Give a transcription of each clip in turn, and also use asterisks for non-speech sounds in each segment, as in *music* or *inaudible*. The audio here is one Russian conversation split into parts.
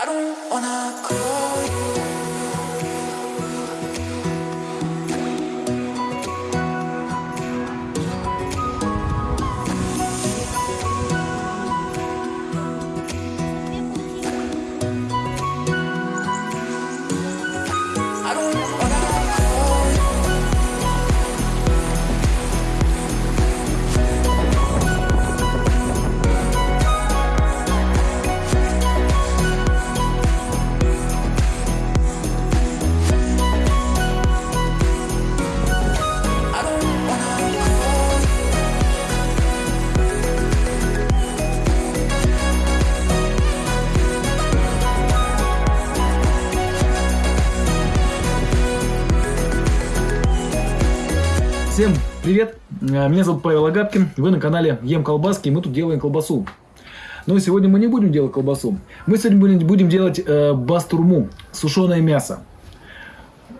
I don't wanna call you. Всем привет! Э, Меня зовут Павел Агапкин, вы на канале Ем Колбаски, и мы тут делаем колбасу. Но сегодня мы не будем делать колбасу. Мы сегодня будем- делать э, бастурму, сушеное мясо.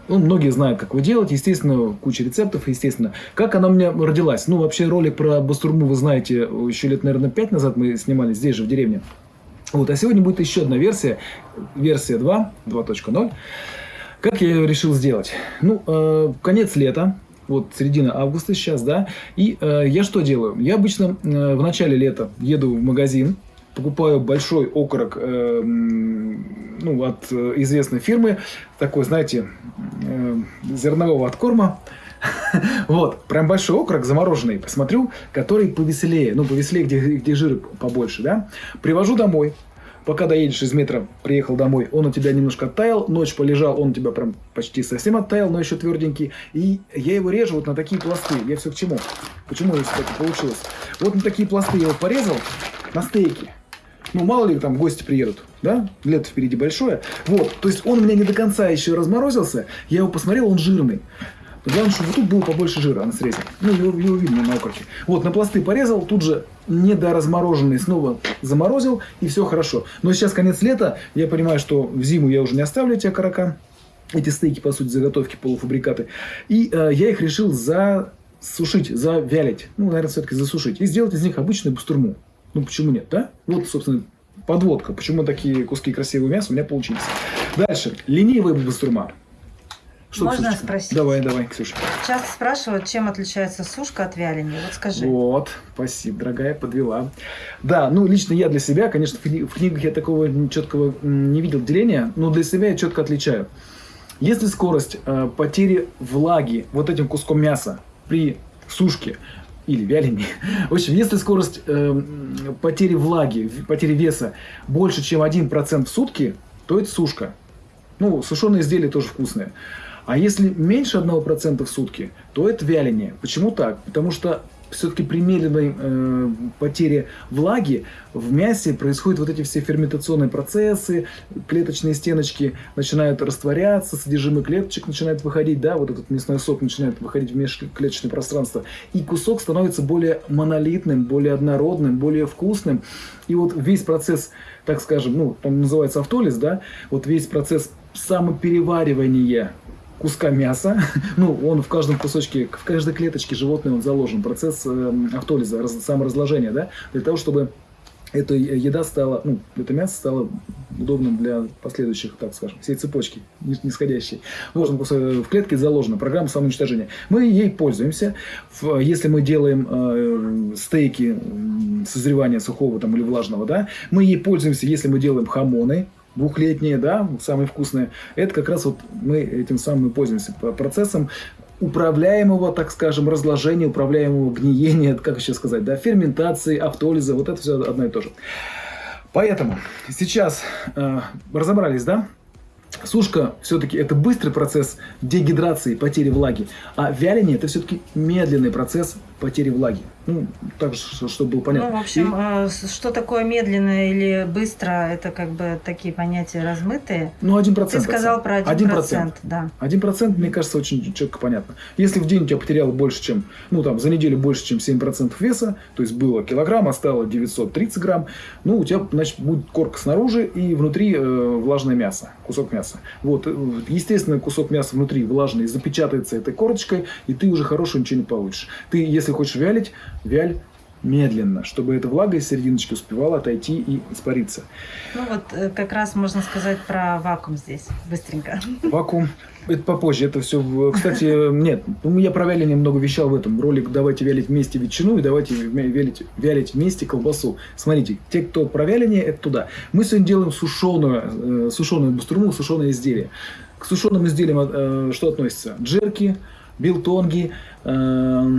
Ну, многие знают, как его делать, естественно, куча рецептов, естественно. Как она у меня родилась? Ну, вообще, ролик про бастурму вы знаете, еще лет, наверное, 5 назад мы снимали здесь же, в деревне. Вот, а сегодня будет еще одна версия, версия 2, 2.0. Как я ее решил сделать? Ну, э, конец лета, вот середина августа сейчас, да, и э, я что делаю? Я обычно э, в начале лета еду в магазин, покупаю большой окорок э, ну, от э, известной фирмы, такой, знаете, э, зернового откорма, *laughs* вот, прям большой окорок замороженный, посмотрю, который повеселее, ну, повеселее, где, где жир побольше, да. Привожу домой, пока доедешь из метро, приехал домой, он у тебя немножко оттаял, ночь полежал, он у тебя прям почти совсем оттаял, но еще тверденький. И я его режу вот на такие пласты. Я все к чему? Почему это так получилось? Вот на такие пласты я его порезал, на стейки. Ну, мало ли там гости приедут, да? Лето впереди большое. Вот, то есть он у меня не до конца еще разморозился. Я его посмотрел, он жирный. Главное, чтобы тут было побольше жира на срезе. Ну, его, его видно на окорке. Вот, на пласты порезал, тут же недоразмороженный снова заморозил, и все хорошо. Но сейчас конец лета, я понимаю, что в зиму я уже не оставлю эти окорока, эти стейки, по сути, заготовки, полуфабрикаты. И э, я их решил засушить, завялить. Ну, наверное, все-таки засушить. И сделать из них обычную бастурму. Ну, почему нет, да? Вот, собственно, подводка. Почему такие куски красивого мяса у меня получились. Дальше. Ленивая бастурма. Можно Ксюшечка? спросить? Давай, давай, Ксюша. Часто спрашивают, чем отличается сушка от вяления. Вот скажи. Вот, спасибо, дорогая, подвела. Да, ну, лично я для себя, конечно, в кни- в книгах я такого четкого не видел деления, но для себя я четко отличаю. Если скорость э, потери влаги вот этим куском мяса при сушке или вялении, *laughs* в общем, если скорость э, потери влаги, потери веса больше, чем 1% в сутки, то это сушка. Ну, сушеные изделия тоже вкусные. А если меньше 1% в сутки, то это вяление. Почему так? Потому что все-таки при медленной э, потере влаги в мясе происходят вот эти все ферментационные процессы, клеточные стеночки начинают растворяться, содержимое клеточек начинает выходить, да, вот этот мясной сок начинает выходить в межклеточное пространство, и кусок становится более монолитным, более однородным, более вкусным, и вот весь процесс, так скажем, ну, он называется автолиз, да, вот весь процесс самопереваривания куска мяса, *laughs* ну, он в каждом кусочке, в каждой клеточке животного он заложен, процесс э, автолиза, раз- саморазложения, да, для того, чтобы эта еда стала, ну, это мясо стало удобным для последующих, так скажем, всей цепочки нис- нисходящей. Вот он в клетке заложена программа самоуничтожения. Мы ей пользуемся. Если мы делаем э, стейки созревания сухого там, или влажного, да, мы ей пользуемся, если мы делаем хамоны, двухлетние, да, самые вкусные. Это как раз вот мы этим самым и пользуемся процессом управляемого, так скажем, разложения, управляемого гниения, *laughs* как еще сказать, да, ферментации, автолиза, вот это все одно и то же. Поэтому сейчас э, разобрались, да? Сушка все-таки это быстрый процесс дегидрации, потери влаги, а вяление это все-таки медленный процесс потери влаги. Ну, так, чтобы было понятно. Ну, в общем, И- э, что такое медленно или быстро, это как бы такие понятия размытые. ну, один процент. Ты сказал про Один 1%, процент. да. Один процент, мне кажется, очень четко понятно. Если в день у тебя потеряло больше, чем, ну там, за неделю больше, чем 7% веса, то есть было килограмм, а стало 930 грамм, ну, у тебя, значит, будет корка снаружи и внутри э, влажное мясо, кусок мяса. Вот, э, естественно, кусок мяса внутри влажный запечатается этой корочкой, и ты уже хорошего ничего не получишь. Ты, если хочешь вялить, вяль медленно, чтобы эта влага из серединочки успевала отойти и испариться. Ну вот э, как раз можно сказать про вакуум здесь, быстренько. Вакуум. Это попозже, это все... Кстати, нет, ну, я про вяление много вещал в этом. Ролик «Давайте вялить вместе ветчину» и «Давайте вялить, вялить вместе колбасу». Смотрите, те, кто про вяление, это туда. Мы сегодня делаем сушеную, э, сушеную бастурму, сушеное изделие. К сушеным изделиям э, что относится? Джерки, билтонги, э,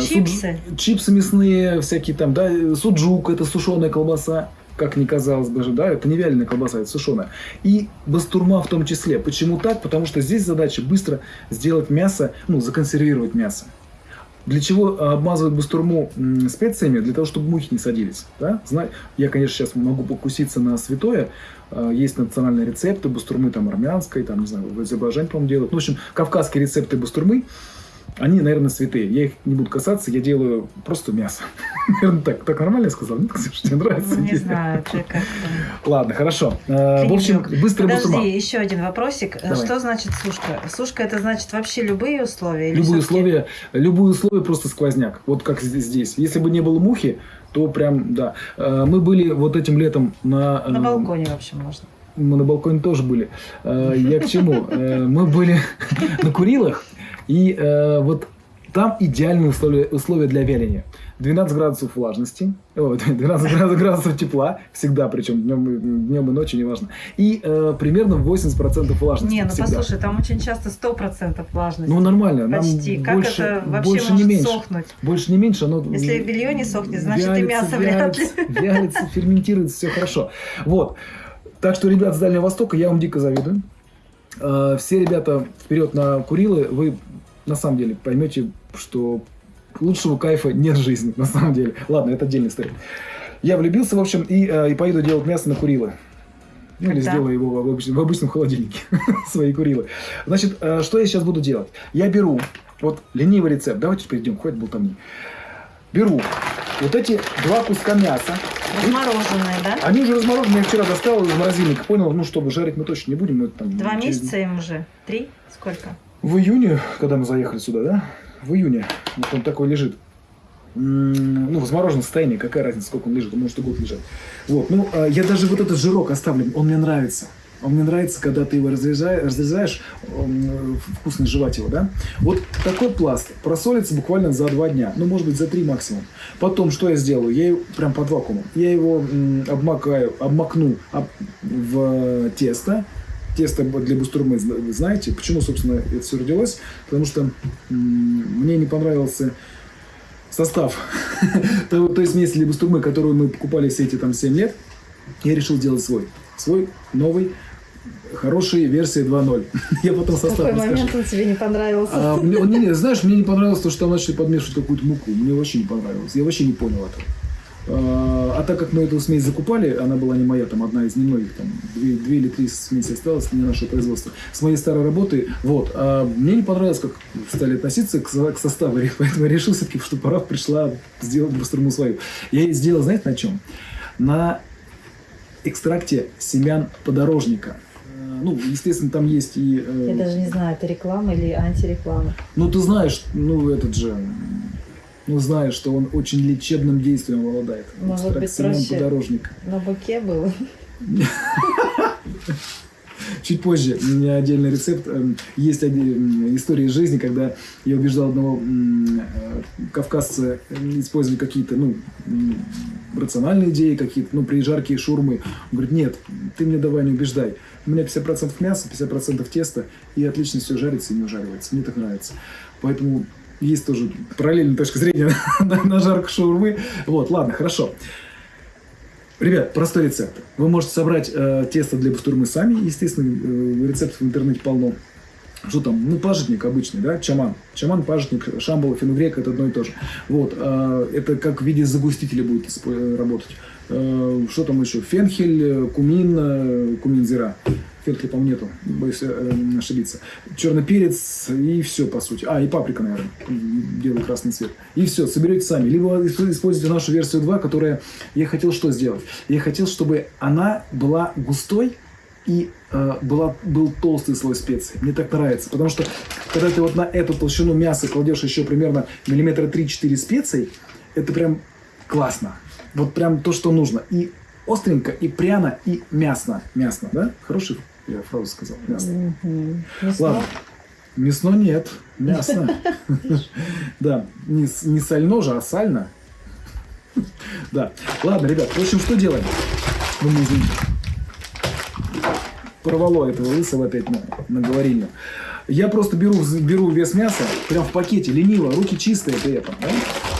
Чипсы. суд- чипсы мясные, всякие там, да, суджук, это сушеная колбаса, как ни казалось бы же, да, это не вяленая колбаса, это сушеная. И бастурма в том числе. Почему так? Потому что здесь задача быстро сделать мясо, ну, законсервировать мясо. Для чего э, обмазывают бастурму специями? Для того, чтобы мухи не садились. Да? Я, конечно, сейчас могу покуситься на святое. Э, Есть национальные рецепты бастурмы там армянской, там, не знаю, в Азербайджане, по-моему, делают. Ну, в общем, кавказские рецепты бастурмы, они, наверное, святые. Я их не буду касаться, я делаю просто мясо. *laughs* Наверное, так. Так нормально я сказал? Нет, Ксюша, тебе нравится? Ну, не знаю, ты как Ладно, хорошо. Э, В общем, быстрая бастурма. Подожди, еще один вопросик. Давай. Что значит сушка? Сушка это значит вообще любые условия? Любые условия, любые условия просто сквозняк. Вот как здесь. Если бы не было мухи, то прям, да. Э, Мы были вот этим летом на... э, На балконе, в общем, можно. Мы на балконе тоже были. Э, Я к чему? Э, Мы были *laughs* на Курилах, и э, вот там идеальные условия, условия для вяления. 12 градусов влажности, о, 12 градусов- градусов тепла, всегда, причем днем, и- днем и ночью, неважно. И э, примерно 80% влажности. Не, ну всегда. послушай, там очень часто 100% влажность. Ну, нормально. нам Почти. Как больше, это вообще больше может не меньше. сохнуть? Больше не меньше, оно... Если белье не сохнет, значит и вялится, мясо вряд ли. вялится, Вялится, ферментируется, все хорошо. Вот. Так что, ребят с Дальнего Востока, я вам дико завидую. Э, Все ребята вперед на Курилы, вы на самом деле поймете, что лучшего кайфа нет в жизни, на самом деле. Ладно, это отдельная история. Я влюбился, в общем, и, э, и поеду делать мясо на Курилы. Ну, или Когда? сделаю его в обычном, в обычном холодильнике. *laughs* Свои Курилы. Значит, э, что я сейчас буду делать? Я беру, вот ленивый рецепт, давайте перейдем, хватит болтовни. Беру вот эти два куска мяса. Размороженные, да? Они уже разморожены, я вчера достал из морозильника. Понял, ну, чтобы жарить мы точно не будем. Мы там Два через- месяца им уже? Три? Сколько? В июне, когда мы заехали сюда, да? В июне. Вот он такой лежит. Ну, в замороженном состоянии, какая разница, сколько он лежит, он может и год лежать. Вот, ну, а я даже вот этот жирок оставлю, он мне нравится. Он мне нравится, когда ты его разрезаешь, вкусно жевать его, да? Вот такой пласт просолится буквально за два дня, ну, может быть, за три максимум. Потом, что я сделаю? Я его прям под вакуумом. Я его обмакаю, обмакну об- в тесто, тесто для бустурмы, знаете. Почему, собственно, это все родилось? Потому что мне не понравился состав *laughs* той, той смеси для бустурмы, которую мы покупали все эти там 7 лет. Я решил сделать свой. Свой новый, хороший версия 2.0. *laughs* Я потом состав какой расскажу. момент он тебе не понравился? А, мне, он- не, не, знаешь, мне не понравилось то, что там начали подмешивать какую-то муку. Мне вообще не понравилось. Я вообще не понял этого. А, а так как мы эту смесь закупали, она была не моя, там одна из немногих, там две, две или три смеси осталось, не нашего производства, с моей старой работы, вот. А мне не понравилось, как стали относиться к, к составу, *laughs* поэтому я решил все-таки, что пора пришла сделать бастурму свою. Я ее сделал, знаете, на чем? На экстракте семян подорожника. Э, Ну, естественно, там есть и... э, Я даже не знаю, это реклама или антиреклама. ну, ты знаешь, ну, этот же, ну, знаешь, что он очень лечебным действием обладает. Может Экстракт быть, проще. На буке был. *laughs* Чуть позже у меня отдельный рецепт. Эм, Есть один- м, история из жизни, когда я убеждал одного э, кавказца э, использовать какие-то, ну, рациональные идеи какие-то, ну, при жарке шурмы. Он говорит, нет, ты мне давай не убеждай. У меня 50% мяса, 50% теста, и отлично все жарится и не ужаривается. Мне так нравится. Поэтому есть тоже параллельная точка зрения *laughs* на, на жарку шаурмы. Вот, ладно, хорошо. Ребят, простой рецепт. Вы можете собрать э, тесто для бастурмы сами. Естественно, э, рецептов в интернете полно. Что там? Ну, пажитник обычный, да, чаман. Чаман, пажитник, шамбала, фенугрек – это одно и то же. Вот, э, это как в виде загустителя будет э, работать. Э, что там еще? Фенхель, э, кумин, э, Фенхеля, по-моему, нету, боюсь э, ошибиться. Черный перец и все, по сути. А, и паприка, наверное, белый красный цвет. И все, соберете сами. Либо используйте нашу версию 2, которая... Я хотел что сделать? Я хотел, чтобы она была густой, и э, была, был толстый слой специй. Мне так нравится. Потому что, когда ты вот на эту толщину мяса кладешь еще примерно миллиметра 3-4 специй, это прям Классно. Вот прям то, что нужно. И остренько, и пряно, и мясно. Мясно, да? Хороший я фразу сказал. Мгм. Мясно. Ладно. Мясно нет, мясно. *laughs* *laughs* Да, не, с- не сально же, а сально. Да. Ладно, ребят, в общем, что делаем? Ну, мы извините. Порвало этого лысого опять на, на. Я просто беру, беру вес мяса, прям в пакете, лениво, руки чистые при этом. да?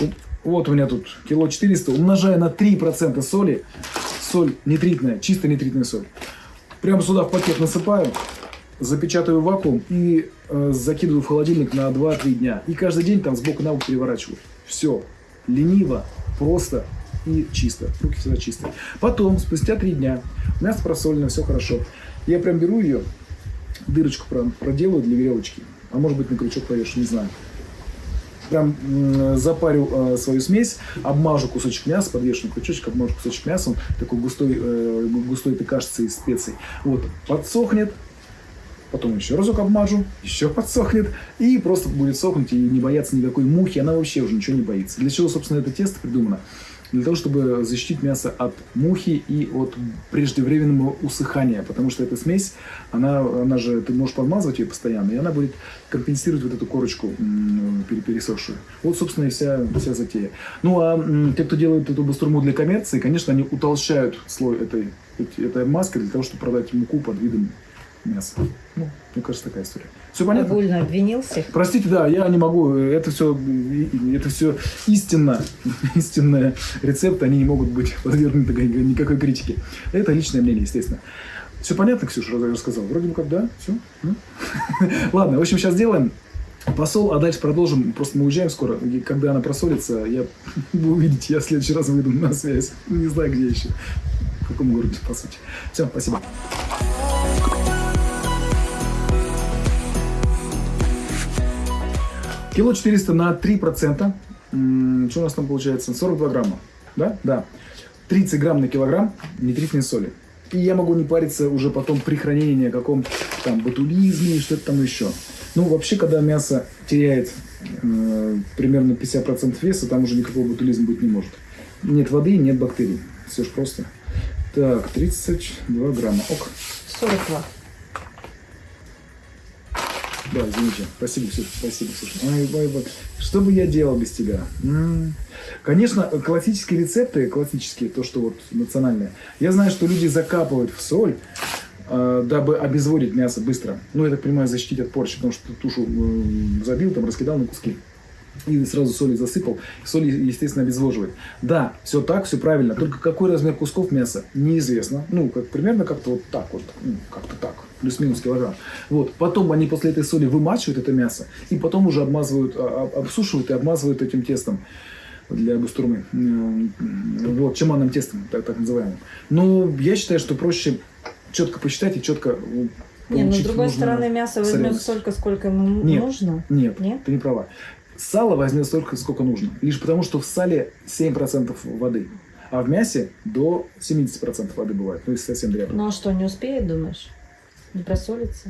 Вот- Вот у меня тут кило 400, умножая на 3% соли, соль нитритная, чисто нитритная соль. Прямо сюда в пакет насыпаю, запечатаю в вакуум и э, закидываю в холодильник на 2-3 дня. И каждый день там сбоку на бок переворачиваю. Все. Лениво, просто и чисто. Руки всегда чистые. Потом, спустя 3 дня, мясо просолено, все хорошо. Я прям беру ее, дырочку про- проделаю для веревочки. А может быть на крючок повешу, не знаю. Прям запарю э, свою смесь, обмажу кусочек мяса, подвешу на крючочек, обмажу кусочек мяса, он такой густой, э, гу- густой ты кажется из специй. Вот, подсохнет, потом еще разок обмажу, еще подсохнет, и просто будет сохнуть и не бояться никакой мухи, она вообще уже ничего не боится. Для чего, собственно, это тесто придумано? Для того, чтобы защитить мясо от мухи и от преждевременного усыхания, потому что эта смесь, она, она же, ты можешь подмазывать ее постоянно, и она будет компенсировать вот эту корочку пересохшую. Вот, собственно, и вся, вся затея. Ну, а те, кто делает эту бастурму для коммерции, конечно, они утолщают слой этой, этой маски для того, чтобы продать муку под видом мяса. Ну, мне кажется, такая история. Все понятно? Огульно обвинил всех. Простите, да, я не могу. Это все, это все истинно, *laughs* истинные рецепты, они не могут быть подвергнуты никакой- критике. Это личное мнение, естественно. Все понятно, Ксюша, рассказал? Вроде бы как, да? Все? *laughs* Ладно, в общем, сейчас делаем посол, а дальше продолжим. Просто мы уезжаем скоро. И когда она просолится, я вы увидите, я в следующий раз выйду на связь. Не знаю, где еще. В каком городе, по сути. Все, спасибо. Кило 400 на 3%. М, Что у нас там получается? 42 грамма. Да? Да. 30 грамм на килограмм нитритной соли. И я могу не париться уже потом при хранении о каком там ботулизме что-то там еще. Ну, вообще, когда мясо теряет э, примерно 50% веса, там уже никакого ботулизма быть не может. Нет воды, нет бактерий. Все же просто. Так, 32 грамма. Ок. 42. Да, извините. Спасибо, Ксюша. Спасибо, Ксюша. Ай, ай, ай. Что бы я делал без тебя? М. Конечно, классические рецепты, классические, то, что вот национальные, я знаю, что люди закапывают в соль, э, дабы обезводить мясо быстро. Ну, я так понимаю, защитить от порчи, потому что тушу забил, там, раскидал на куски. И сразу соли засыпал. Соль, естественно, обезвоживает. Да, все так, все правильно. Только какой размер кусков мяса, неизвестно. Ну, как примерно как-то вот так вот. Ну, как-то так. Плюс-минус килограмм. Вот. Потом они после этой соли вымачивают это мясо. И потом уже обмазывают, а- а- обсушивают и обмазывают этим тестом для бастурмы. М, Вот, чеманным тестом, так, так называемым. Но я считаю, что проще четко посчитать и четко ну, Не, ну с другой стороны, мясо возьмет столько, сколько ему Нет. нужно. Нет, Нет? ты не права. Сало возьмет столько, сколько нужно. Лишь потому, что в сале 7% воды. А в мясе до 70% воды бывает. Ну, если совсем дрянно. Ну а что, не успеет, думаешь? Не просолится?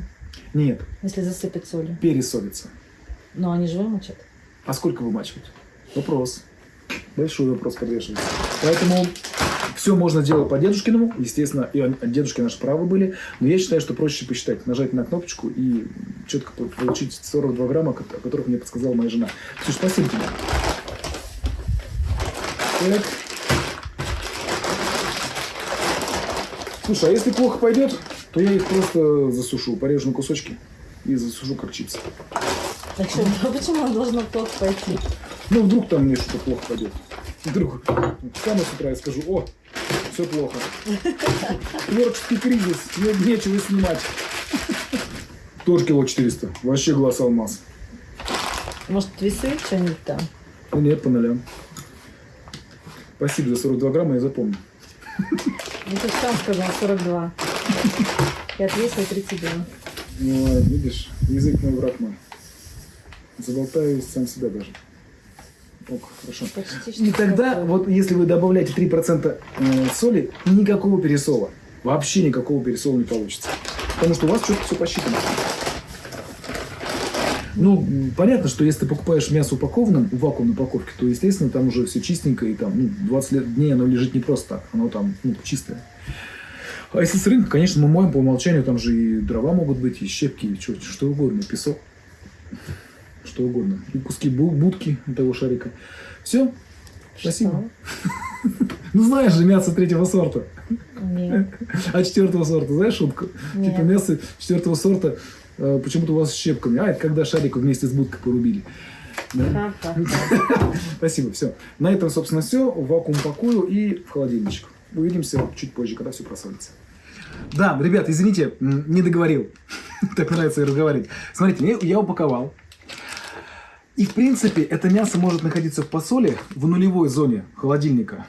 Нет, Если засыпать солью. пересолится. Но они же вымочат. А сколько вымачивать? Вопрос. Большой вопрос подвешивается. Поэтому все можно делать по дедушкиному. Естественно, и он- дедушки наши правы были. Но я считаю, что проще посчитать. Нажать на кнопочку и четко по- получить 42 грамма, о которых мне подсказала моя жена. Ксюш, спасибо тебе. Так. Слушай, а если плохо пойдет, то я их просто засушу, порежу на кусочки и засушу как чипсы. Так что, *laughs* почему оно должно плохо пойти? Ну, вдруг там мне что-то плохо пойдет. Вдруг. Встану с утра и скажу, о, все плохо. Творческий кризис, не- нечего снимать. Тоже кило 400. Вообще глаз алмаз. Может, весы что-нибудь там? Ну нет, по нулям. Спасибо за 42 грамма, я запомню. Ну, ты сам сказал 42. И отвесил 32. Ну, а, видишь, язык мой, враг мой. Заболтаюсь сам себя даже. Ок, хорошо. Почти что И тогда, такое. вот если вы добавляете 3% э, соли, никакого пересола. Вообще никакого пересола не получится. Потому что у вас что-то все посчитано. Ну, понятно, что если ты покупаешь мясо упакованным, в вакуумной упаковке, то, естественно, там уже все чистенько, и там ну, 20 лет, дней оно лежит не просто так, оно там ну, чистое. А если с рынка, конечно, мы моем по умолчанию, там же и дрова могут быть, и щепки, и чё- что угодно, песок, что угодно. И куски бу- будки того шарика. Все, спасибо. *laughs* Ну, знаешь же, мясо третьего сорта. Нет. А четвертого сорта, знаешь шутку? Нет. Типа мясо четвертого сорта э, почему-то у вас с щепками. А, это когда шарик вместе с будкой порубили. Да? *laughs* Спасибо, все. На этом, собственно, все. В вакуум пакую и в холодильничек. Увидимся чуть позже, когда все просолится. Да, ребят, извините, не договорил. *laughs* Так нравится разговаривать. Смотрите, я упаковал. И, в принципе, это мясо может находиться в посоле в нулевой зоне холодильника.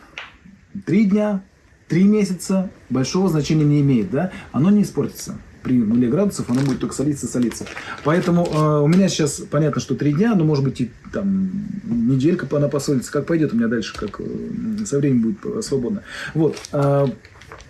Три дня, три месяца, большого значения не имеет, да? Оно не испортится. При нуле градусов оно будет только солиться, солиться. Поэтому э, у меня сейчас понятно, что три дня, но может быть и там неделька она посолится. Как пойдет у меня дальше, как э, со временем будет свободно. Вот. э,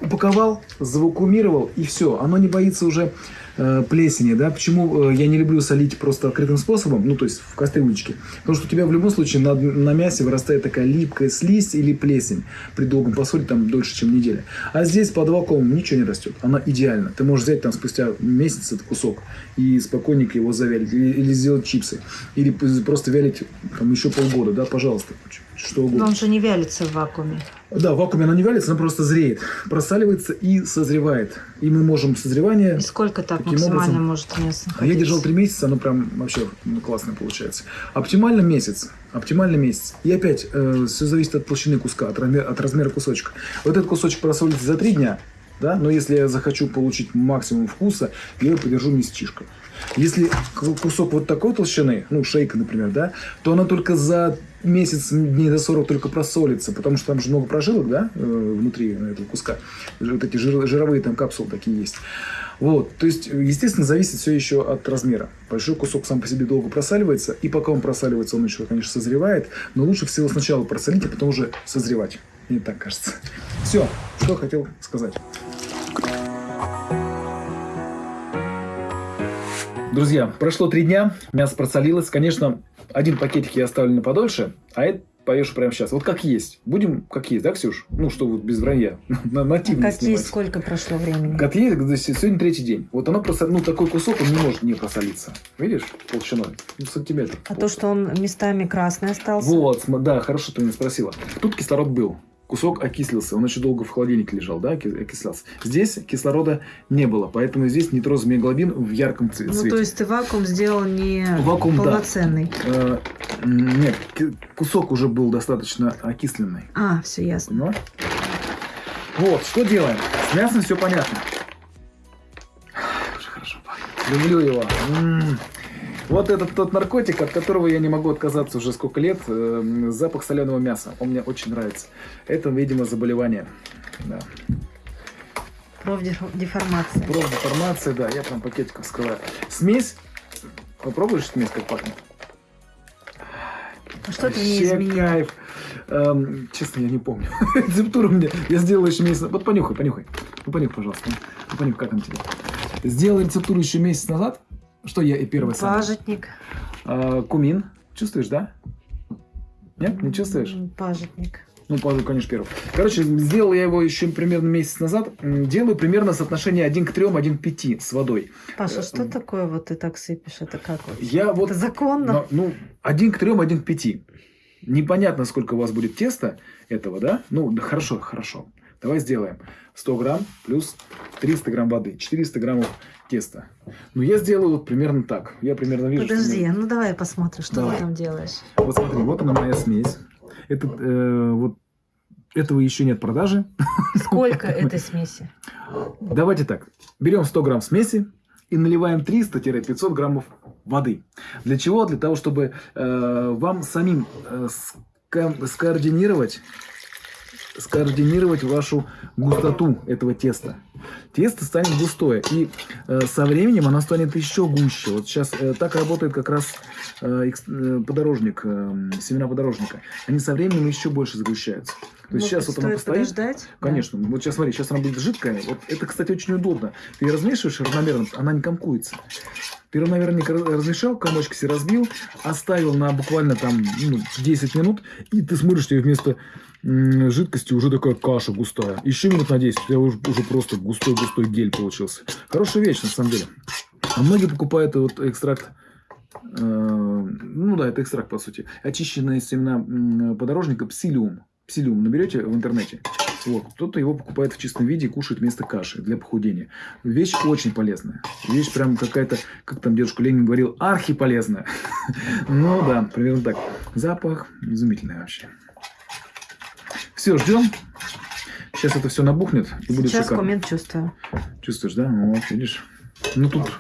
упаковал, завакуумировал, и все. Оно не боится уже э, плесени, да. Почему э, я не люблю солить просто открытым способом, ну, то есть в кастрюлечке? Потому что у тебя в любом случае на, на мясе вырастает такая липкая слизь или плесень при долгом посоле, там, дольше, чем неделя. А здесь под вакуумом ничего не растет. Она идеальна. Ты можешь взять там спустя месяц этот кусок и спокойненько его завялить. Или, или сделать чипсы. Или просто вялить там еще полгода, да, пожалуйста. Ч- Что угодно. Но он же не вялится в вакууме. Да, в вакууме она не вялится, она просто зреет, просаливается и созревает. И мы можем созревание... И сколько так максимально образом- может мясо А я держал находиться? три месяца, оно прям вообще ну, классно получается. Оптимально месяц. Оптимально месяц. И опять, все зависит от толщины куска, от, размера- от размера кусочка. Вот этот кусочек просолится за три дня, да, но если я захочу получить максимум вкуса, я его подержу месячишко. Если ку- кусок вот такой толщины, ну, шейка, например, да, то она только за месяц, дней за 40 только просолится, потому что там же много прожилок, да, э, внутри этого куска. Вот эти жир- жировые там капсулы такие есть. Вот, то есть, естественно, зависит все еще от размера. Большой кусок сам по себе долго просаливается, и пока он просаливается, он еще, конечно, созревает, но лучше всего сначала просолить, а потом уже созревать. Мне так кажется. Все, что хотел сказать. Друзья, прошло три дня, мясо просолилось. Конечно, один пакетик я оставлю на подольше, а это повешу прямо сейчас. Вот как есть. Будем как есть, да, Ксюш? Ну, что вот без вранья. *laughs* На нативно Как снимать. есть, сколько прошло времени? Как есть, сегодня третий день. Вот оно просто, ну, такой кусок, он не может не просолиться. Видишь, толщиной? Ну, сантиметр. А то, что он местами красный остался? Вот, да, хорошо, ты меня спросила. Тут кислород был. Кусок окислился, он очень долго в холодильнике лежал, да, оки- окислялся. Здесь кислорода не было, поэтому здесь нитрозомеглобин в ярком Ну, цвете. то есть ты вакуум сделал не Вакуум, да. полноценный. Э, м, нет, кусок уже был достаточно окисленный. А, все ясно. Понимаешь? Вот, что делаем? С мясом все понятно. Уже хорошо пахнет. Люблю его. М. Вот этот тот наркотик, от которого я не могу отказаться уже сколько лет. э, запах соленого мяса. Он мне очень нравится. Это, видимо, заболевание. Да. Профдеформация. Профдеформация, да, я прям пакетиком вскрываю. Смесь. Попробуешь смесь, как пахнет? А что ты Вообще изменил? кайф. Эм, честно, я не помню. *laughs* Рецептуру мне. Я сделал еще месяц. Вот понюхай, понюхай. Ну, понюхай, пожалуйста. Ну, понюхай, как он тебе. Сделал рецептуру еще месяц назад. Что я и первый самый. Пажитник. А, кумин. Чувствуешь, да? Нет, не чувствуешь? Пажитник. Ну, пожалуй, конечно, первый. Короче, сделал я его еще примерно месяц назад. Делаю примерно соотношение 1 к 3, 1 к 5 с водой. Паша, Э, что м. такое вот ты так сыпешь? Это как вот? Я вот Это законно? Но, ну, один к трем, один к пяти. Непонятно, сколько у вас будет теста этого, да? Ну, да хорошо, хорошо. Давай сделаем 100 грамм плюс 300 грамм воды. 400 граммов теста. Ну, я сделаю вот примерно так. Я примерно вижу, что Подожди, мне- ну давай посмотрим, что Давай. ты там делаешь. Вот смотри, вот она моя смесь. Это, э, вот, этого еще нет в продаже. Сколько *laughs* этой смеси? Давайте так. Берем 100 грамм смеси и наливаем 300-500 граммов воды. Для чего? Для того, чтобы э, вам самим э, ска- скоординировать, скоординировать вашу густоту этого теста. тесто станет густое. И э, со временем оно станет еще гуще. Вот сейчас э, так работает как раз э, э, подорожник, э, семена подорожника. Они со временем еще больше сгущаются. То есть Ну, сейчас вот оно стоит постоит. подождать. Конечно. Вот сейчас смотри, сейчас она будет жидкая. Вот это, кстати, очень удобно. Ты ее размешиваешь равномерно, она не комкуется. Ты равномерненько раз- размешал, комочки себе разбил, оставил на буквально там ну, 10 минут, и ты смотришь, тебе вместо м, жидкости уже такая каша густая. Еще минут на 10, у тебя уже, уже просто густой-густой гель получился. Хорошая вещь, на самом деле. А многие покупают вот экстракт э, ну да, это экстракт, по сути. Очищенные семена подорожника псилиум. Псилиум наберете в интернете. Вот. Кто-то его покупает в чистом виде и кушает вместо каши для похудения. Вещь очень полезная. Вещь прям какая-то, как там дедушка Ленин говорил, архиполезная. *laughs* Ну да, примерно так. Запах изумительный вообще. Все, ждем. Сейчас это все набухнет и будет Сейчас шикарно. коммент чувствую. Чувствуешь, да? Вот, видишь. Ну тут...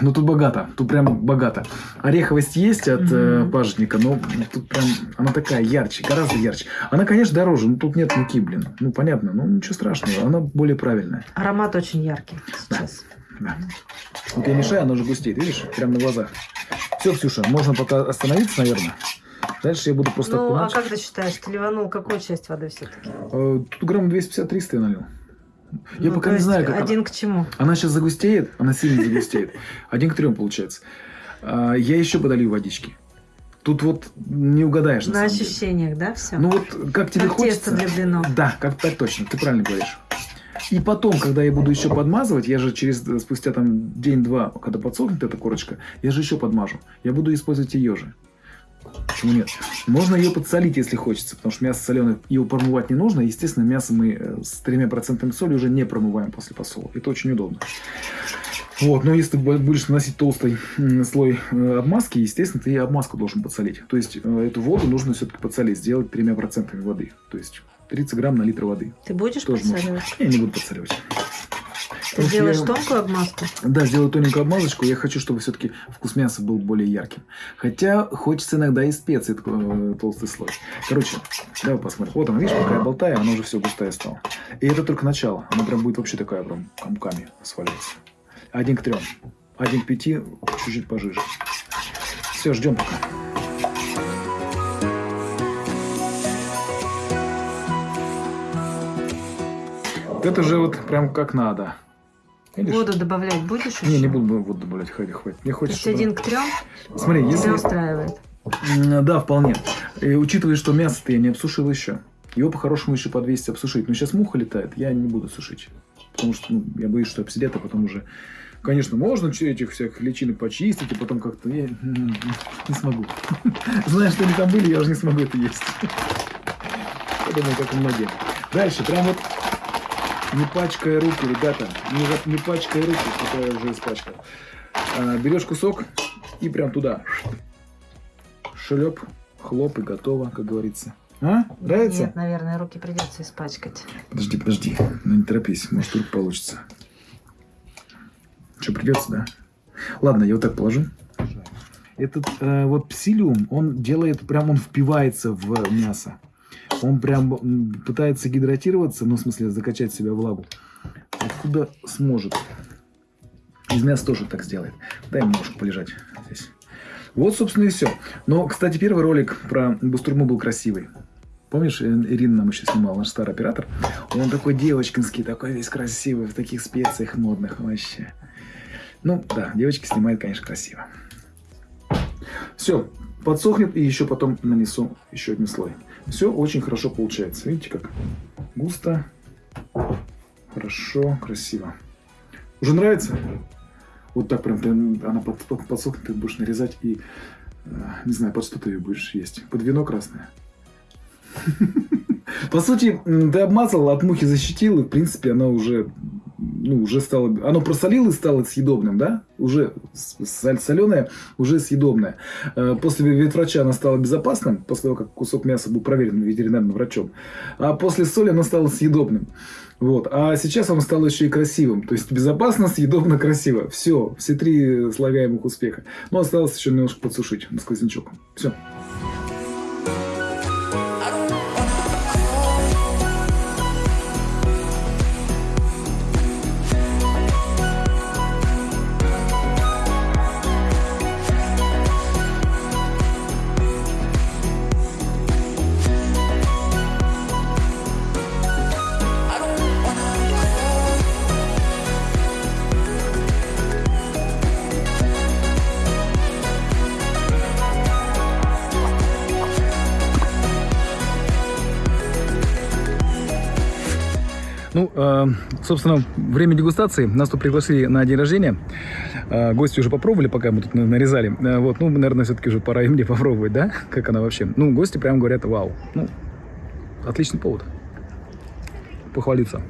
Ну тут богато, тут прям богато. Ореховость есть от э, Мгм. пажитника, но тут прям она такая ярче, гораздо ярче. Она, конечно, дороже, но тут нет муки, блин. Ну понятно, ну ничего страшного, она более правильная. Аромат очень яркий сейчас. Да. Вот я мешаю, она уже густеет, видишь, прям на глазах. Все, Ксюша, можно пока остановиться, наверное. Дальше я буду просто Ну, а окунать. как ты считаешь, ты ливанул какую часть воды все-таки? Э, Тут грамм 250-300 я налил. Я пока не знаю, как она- Ну, Один к чему? Она сейчас загустеет, она сильно загустеет. Один к трем получается. А, Я еще подолью водички. Тут вот не угадаешь на, На самом деле. ощущениях, да, все? Ну вот как тебе как хочется. тесто для блинов. Да, как так точно, ты правильно говоришь. И потом, когда я буду еще подмазывать, я же через спустя там день-два, когда подсохнет эта корочка, я же еще подмажу. Я буду использовать ее же. Почему нет? Можно ее подсолить, если хочется, потому что мясо соленое, его промывать не нужно. Естественно, мясо мы э, с тремя процентами соли уже не промываем после посола. Это очень удобно. Вот, но если ты бу- будешь наносить толстый слой э, обмазки, естественно, ты и обмазку должен подсолить. То есть э, эту воду нужно все-таки подсолить, сделать тремя процентами воды. То есть 30 грамм на литр воды. Ты будешь Тоже можно. подсаливать? Я не буду подсоливать. Ты Потому что делаешь я- тонкую обмазку? Да, сделаю тоненькую обмазочку. Я хочу, чтобы все-таки вкус мяса был более ярким. Хотя хочется иногда и специй такой э, толстый слой. Короче, давай посмотрим. Вот она, видишь, пока я болтаю, она уже все густая стала. И это только начало. Она прям будет вообще такая прям комками сваливаться. Один к трем. Один к пяти, чуть-чуть пожиже. Все, ждем пока. Это же вот прям как надо. Видишь? Воду добавлять будешь Не, еще? не буду воду добавлять, хватит, хватит. Мне То хочется... есть чтобы- один к трем Смотри, если... тебя устраивает? М, Да, вполне. И учитывая, что мясо-то я не обсушил еще. Его по-хорошему еще подвесить, обсушить. Но сейчас муха летает, я не буду сушить. Потому что ну, я боюсь, что обсидят, а потом уже... Конечно, можно че- этих всяких личинок почистить, и потом как-то... Я не смогу. *laughs* Зная, что они там были, я уже не смогу это есть. *laughs* Я думаю, как и многие. Дальше, прям вот не пачкая руки, ребята, не, не пачкая руки, хотя я уже испачкал. А, берешь кусок и прям туда. Шлеп, хлоп и готово, как говорится. А? Нравится? Нет, наверное, руки придется испачкать. Подожди, подожди. Ну не торопись, может вдруг получится. Что, придется, да? Ладно, я вот так положу. Этот э, вот псилиум, он делает, прям он впивается в мясо. Он прям пытается гидратироваться, ну, в смысле, закачать в себя влагу. Откуда сможет. Из мяса тоже так сделает. Дай ему немножко полежать здесь. Вот, собственно, и все. Но, кстати, первый ролик про Бустурму был красивый. Помнишь, Ирина нам еще снимала, наш старый оператор? Он такой девочкинский, такой весь красивый, в таких специях модных вообще. Ну, да, девочки снимают, конечно, красиво. Все, подсохнет, и еще потом нанесу еще один слой. Все очень хорошо получается. Видите, как густо, хорошо, красиво. Уже нравится? Вот так прям, прям она под, под- подсохнет, ты будешь нарезать и, э, не знаю, под что ты ее будешь есть. Под вино красное. *laughs* По сути, ты обмазал, от мухи защитил, и, в принципе, она уже, ну, уже стало... Оно просолило и стало съедобным, да? Уже соленое, уже съедобное. Э, После ветврача она стала безопасным, после того, как кусок мяса был проверен ветеринарным врачом. А после соли она стала съедобным. Вот. А сейчас он стал еще и красивым. То есть безопасно, съедобно, красиво. Все, все три слагаемых успеха. Но осталось еще немножко подсушить на сквознячок. Все. Ну, э, собственно, время дегустации. Нас тут пригласили на день рождения. Э, гости уже попробовали, пока мы тут на- нарезали. Э, вот, ну, наверное, все-таки уже пора *laughs* и мне попробовать, да? Как она вообще? Ну, гости прям говорят, вау. Ну, отличный повод. Похвалиться.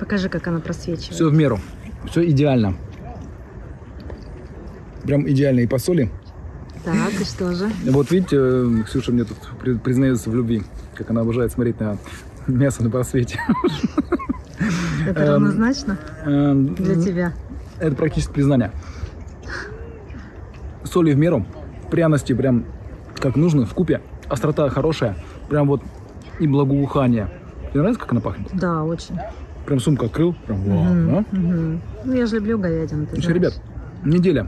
Покажи, как она просвечивает. Все в меру. Все идеально. Прям идеально и по соли. Так, и что же? Вот видите, Ксюша мне тут при- признается в любви, как она обожает смотреть на мясо на просвете. Это Эм, равнозначно Эм, для тебя? Это практически признание. Соли в меру, пряности прям как нужно, в купе, острота хорошая, прям вот и благоухание. Тебе нравится, как она пахнет? Да, очень. Прям сумка открыл, прям вау, Мгм, да? мгм. Ну, я же люблю говядину. ты Значит, знаешь. ребят, неделя.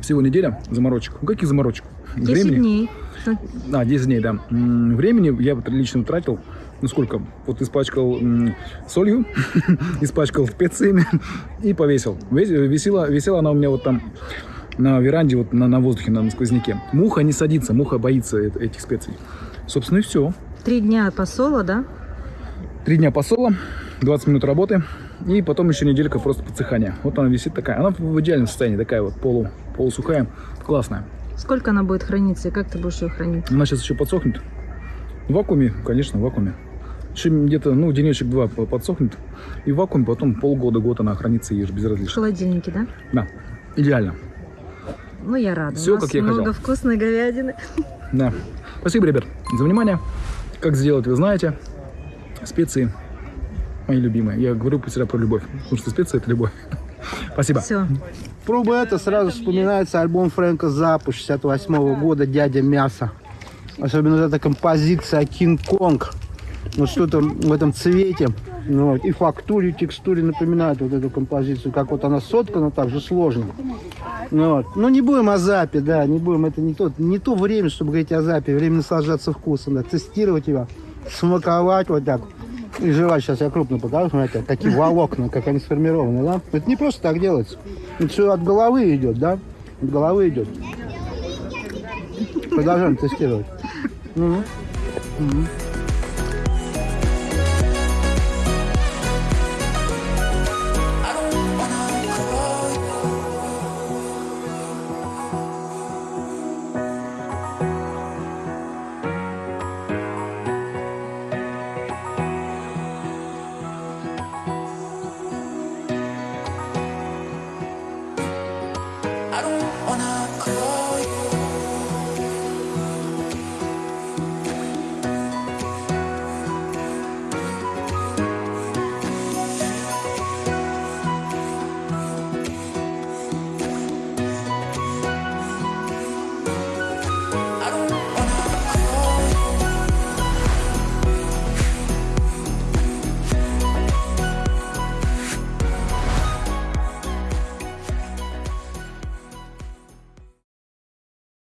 Всего неделя заморочек. Ну, каких заморочек? 10 дней. А, 10 дней, да. Времени я вот лично тратил, ну сколько, вот испачкал солью, *laughs* испачкал специями и повесил. Весь- Висела, висела она у меня вот там на веранде, вот на, на воздухе, на, на сквозняке. Муха не садится, муха боится э- этих специй. Собственно, и все. Три дня посола, да? Три дня посола, 20 минут работы, и потом еще неделька просто подсыхания. Вот она висит такая. Она в идеальном состоянии, такая вот полу, полусухая, классная. Сколько она будет храниться и как ты будешь ее хранить? Она сейчас еще подсохнет. В вакууме, конечно, в вакууме. Еще где-то, ну, денечек-два по- подсохнет. И в вакууме потом полгода-год она хранится и ешь В безразлично. холодильнике, да? Да, идеально. Ну, я рада. Нас как я много хотел. вкусной говядины. Да. Спасибо, ребят, за внимание. Как сделать, вы знаете. Специи мои любимые. Я говорю всегда про любовь. Потому что специи – это любовь. *laughs* Спасибо. Все. Пробуя это, сразу вспоминается альбом Фрэнка Запа 68 года «Дядя Мясо». Особенно вот эта композиция «Кинг-Конг». Вот что-то в этом цвете. ну и фактуре, и текстуре напоминает вот эту композицию. Как вот она соткана, так же сложно. Ну, вот. ну не будем о запе, да, не будем. Это не то, не то время, чтобы говорить о запе. Время наслаждаться вкусом, да. Тестировать его, смаковать вот так. И жевать. Сейчас я крупно покажу, смотрите, какие волокна, как они сформированы, да. Это не просто так делается. Все от головы идет, да. От головы идет. Продолжаем тестировать. Мгм. Мгм.